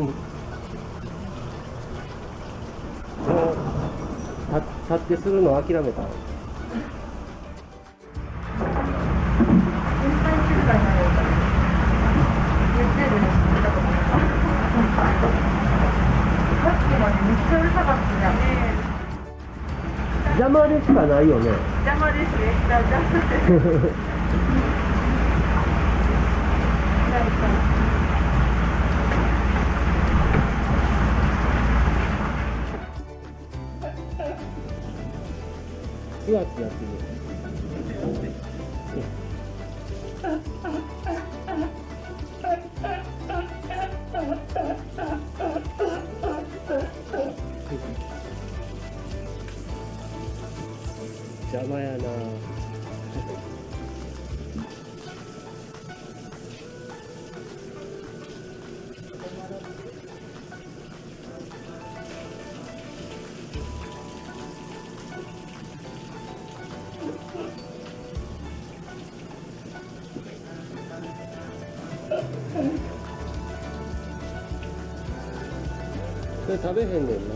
もうた立ってするのを諦めた邪魔でしかないよね邪魔ですね。ふわってやってる。よね邪魔やなそれ食べへんねんな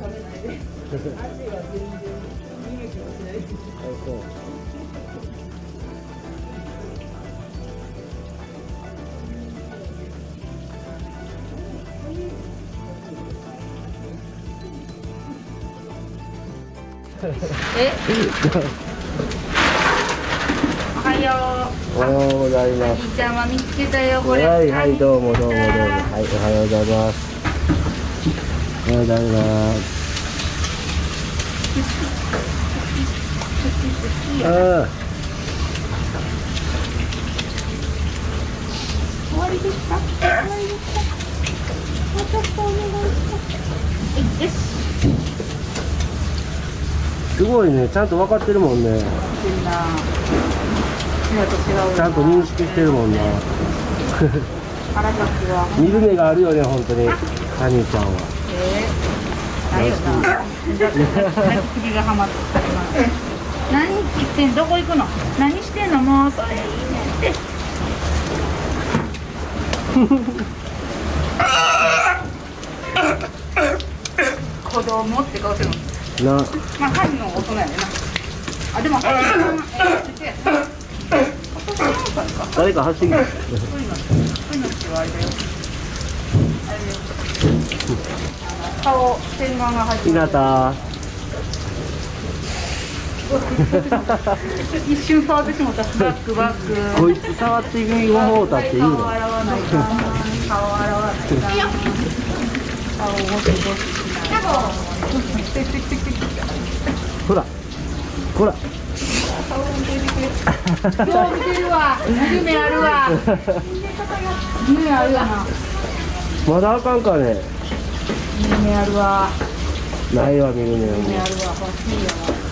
食べないで。味は全然いです。あそうえ。おはよおはようございまう。す兄ちゃんは見つけたよ、これ。はいはいどうもどうもどうもはいおはようございますおはようございますあ終わりですか。終わりですか。もうちょっとお願いします。すごいねちゃんと分かってるもんね。ちゃんと認識してるもんな。見る目があるよね本当にハニーちゃんはえー、ないよな。だって次がハマって。何言ってんどこ行くの？何してんの？もうそれいいねって。子供って顔してるの。なまあ、犯人の大人やねんな。あ、でも、犯人の、えー、誰か走ってきたそういうの、そういうのってあれだよ。あれだよ。顔、洗顔が入ってた。一瞬触ってした。バックバック。こいつ触ってみもうたって言う顔の洗わない。か。顔洗わない。か。顔ゴシゴシしない。ほらほら顔。よう見てるわ。夢あるわ。夢あるわな。まだあかんかね夢あるわ。ないわ見る目あるわ。欲しいわ。